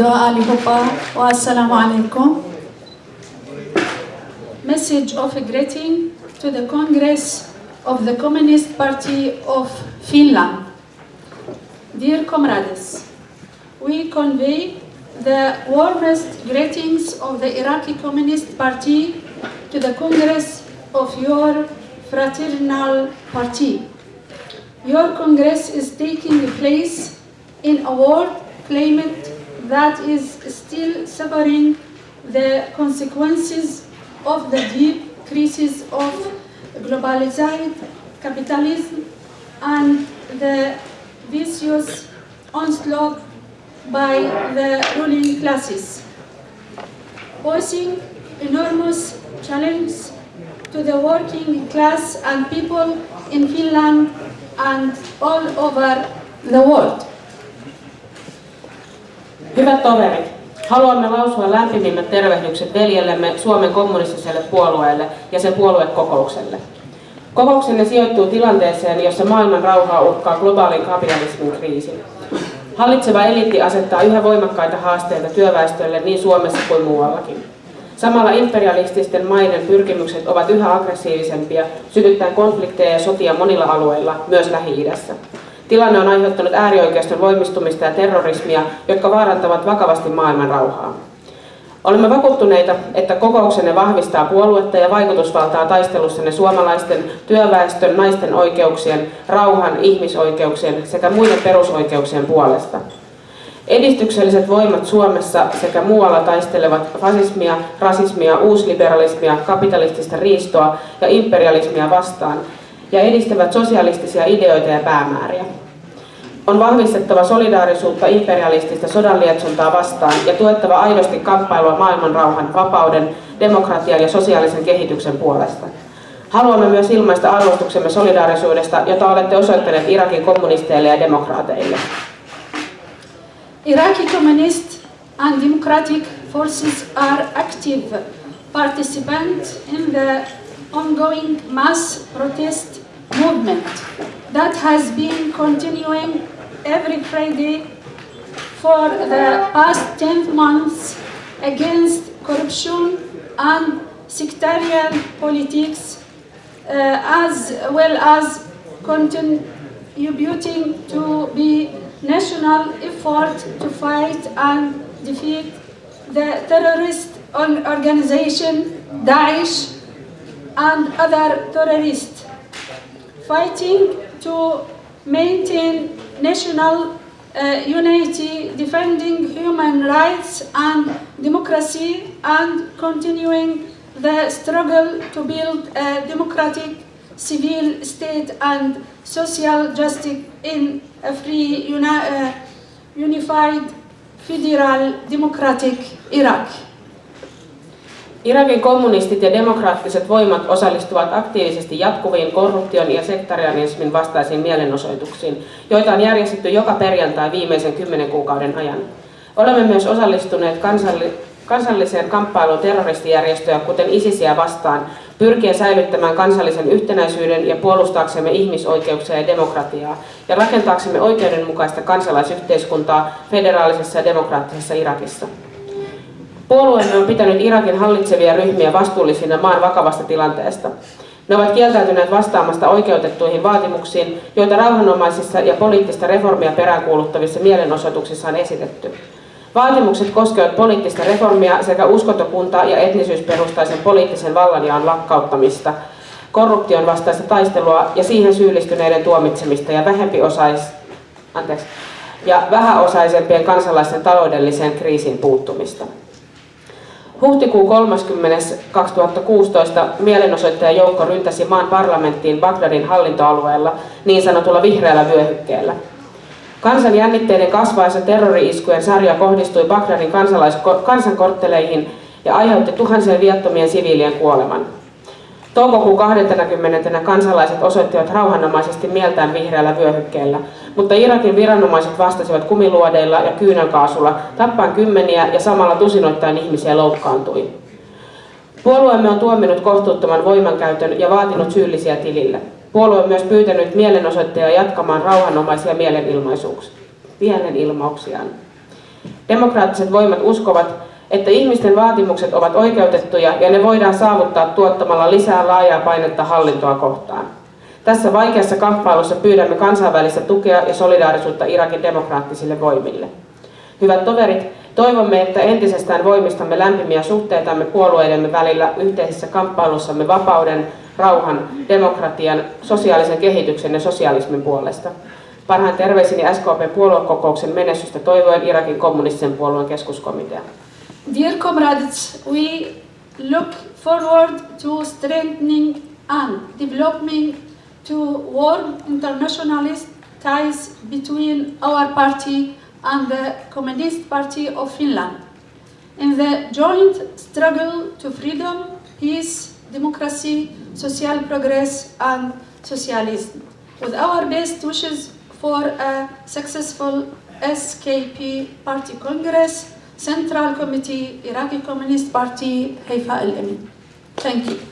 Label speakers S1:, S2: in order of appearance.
S1: Allihopa assalamu alaikum. Message of greeting to the Congress of the Communist Party of Finland. Dear comrades, we convey the warmest greetings of the Iraqi Communist Party to the Congress of your fraternal party. Your Congress is taking place in a world climate that is still suffering the consequences of the deep crisis of globalized capitalism and the vicious onslaught by the ruling classes, posing enormous challenges to the working class and people in Finland and all over the world.
S2: Hyvät toverit, haluamme lausua lämpimimmät tervehdykset veljellemme Suomen kommunistiselle puolueelle ja sen puoluekokoukselle. Kokouksenne sijoittuu tilanteeseen, jossa maailman rauhaa uhkaa globaalin kapitalismin kriisi. Hallitseva eliitti asettaa yhä voimakkaita haasteita työväestölle niin Suomessa kuin muuallakin. Samalla imperialististen maiden pyrkimykset ovat yhä aggressiivisempia, sytyttäen konflikteja ja sotia monilla alueilla, myös Lähi-idässä. Tilanne on aiheuttanut äärioikeiston voimistumista ja terrorismia, jotka vaarantavat vakavasti maailman rauhaa. Olemme vakuuttuneita, että kokouksenne vahvistaa puoluetta ja vaikutusvaltaa taistelussanne suomalaisten, työväestön, naisten oikeuksien, rauhan, ihmisoikeuksien sekä muiden perusoikeuksien puolesta. Edistykselliset voimat Suomessa sekä muualla taistelevat fasismia, rasismia, uusliberalismia, kapitalistista riistoa ja imperialismia vastaan ja edistävät sosialistisia ideoita ja päämääriä. On vahvistettava solidaarisuutta imperialistista sodanlietsontaa vastaan ja tuettava aidosti kamppailua maailman rauhan, vapauden, demokratian ja sosiaalisen kehityksen puolesta. Haluamme myös ilmaista arvostuksemme solidaarisuudesta, jota olette osoittaneet Irakin kommunisteille ja demokraateille.
S1: Iraqi communist and democratic forces are active participants in the ongoing mass protest movement that has been continuing every Friday for the past 10 months against corruption and sectarian politics uh, as well as contributing to the national effort to fight and defeat the terrorist organization Daesh and other terrorists, fighting to maintain national uh, unity, defending human rights and democracy, and continuing the struggle to build a democratic civil state and social justice in a free, uni uh, unified, federal, democratic Iraq.
S2: Irakin kommunistit ja demokraattiset voimat osallistuvat aktiivisesti jatkuviin korruption ja sektarianismin vastaisiin mielenosoituksiin, joita on järjestetty joka perjantai viimeisen kymmenen kuukauden ajan. Olemme myös osallistuneet kansalli kansalliseen kamppailuun terroristijärjestöjä, kuten ISISiä vastaan, pyrkien säilyttämään kansallisen yhtenäisyyden ja puolustaaksemme ihmisoikeuksia ja demokratiaa, ja rakentaaksemme oikeudenmukaista kansalaisyhteiskuntaa federaalisessa ja demokraattisessa Irakissa. Puolueemme on pitänyt Irakin hallitsevia ryhmiä vastuullisina maan vakavasta tilanteesta. Ne ovat kieltäytyneet vastaamasta oikeutettuihin vaatimuksiin, joita rauhanomaisissa ja poliittista reformia peräänkuuluttavissa mielenosoituksissa on esitetty. Vaatimukset koskevat poliittista reformia sekä uskontokunta- ja etnisyysperustaisen poliittisen vallanjaon lakkauttamista, korruption vastaista taistelua ja siihen syyllistyneiden tuomitsemista ja vähempiosais... Anteeksi, ja vähäosaisempien kansalaisten taloudelliseen kriisiin puuttumista. Huhtikuun 30. 2016 mielenosoittajajoukko ryntäsi maan parlamenttiin Bagdadin hallintoalueella niin sanotulla vihreällä vyöhykkeellä. Kansan jännitteiden kasvaessa terrori-iskujen sarja kohdistui Bagdadin kansankortteleihin ja aiheutti tuhansien viattomien siviilien kuoleman. Toukokuun 20. kansalaiset osoittivat rauhanomaisesti mieltään vihreällä vyöhykkeellä, mutta Irakin viranomaiset vastasivat kumiluodeilla ja kyynelkaasulla, tappaen kymmeniä ja samalla tusinoittain ihmisiä loukkaantui. Puolueemme on tuominut kohtuuttoman voimankäytön ja vaatinut syyllisiä tilille. Puolue on myös pyytänyt mielenosoittajia jatkamaan rauhanomaisia mielenilmauksiaan. Demokraattiset voimat uskovat, että ihmisten vaatimukset ovat oikeutettuja ja ne voidaan saavuttaa tuottamalla lisää laajaa painetta hallintoa kohtaan. Tässä vaikeassa kamppailussa pyydämme kansainvälistä tukea ja solidaarisuutta Irakin demokraattisille voimille. Hyvät toverit, toivomme, että entisestään voimistamme lämpimiä suhteitamme puolueidemme välillä yhteisessä kamppailussamme vapauden, rauhan, demokratian, sosiaalisen kehityksen ja sosialismin puolesta. Parhaan terveisini SKP puoluekokouksen menestystä toivoen Irakin kommunistisen puolueen keskuskomitea.
S1: Dear comrades, we look forward to strengthening and developing to warm internationalist ties between our party and the Communist Party of Finland in the joint struggle to freedom, peace, democracy, social progress and socialism. With our best wishes for a successful SKP Party Congress, Central Committee, Iraqi Communist Party, Haifa Al-Amin. Thank you.